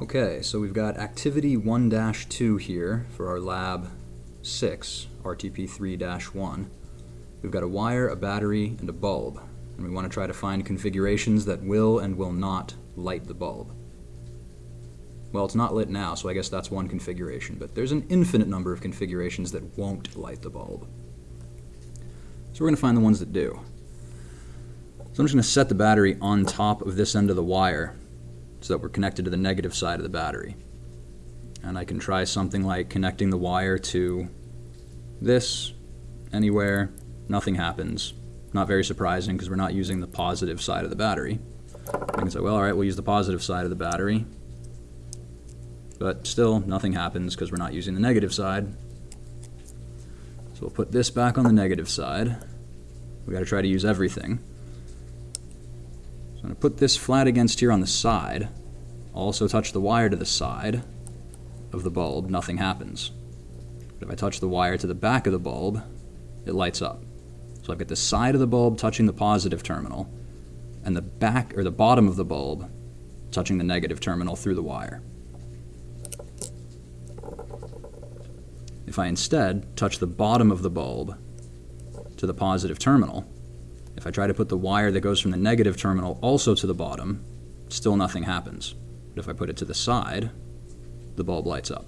Okay, so we've got activity 1-2 here for our lab 6, RTP3-1. We've got a wire, a battery, and a bulb, and we want to try to find configurations that will and will not light the bulb. Well, it's not lit now, so I guess that's one configuration, but there's an infinite number of configurations that won't light the bulb. So we're going to find the ones that do. So I'm just going to set the battery on top of this end of the wire so that we're connected to the negative side of the battery. And I can try something like connecting the wire to this anywhere, nothing happens. Not very surprising because we're not using the positive side of the battery. I can say, well, all right, we'll use the positive side of the battery. But still, nothing happens because we're not using the negative side. So we'll put this back on the negative side. We've got to try to use everything. So I'm going to put this flat against here on the side. Also touch the wire to the side of the bulb, nothing happens. But if I touch the wire to the back of the bulb, it lights up. So I've got the side of the bulb touching the positive terminal, and the back or the bottom of the bulb touching the negative terminal through the wire. If I instead touch the bottom of the bulb to the positive terminal, if I try to put the wire that goes from the negative terminal also to the bottom, still nothing happens. But if I put it to the side, the bulb lights up.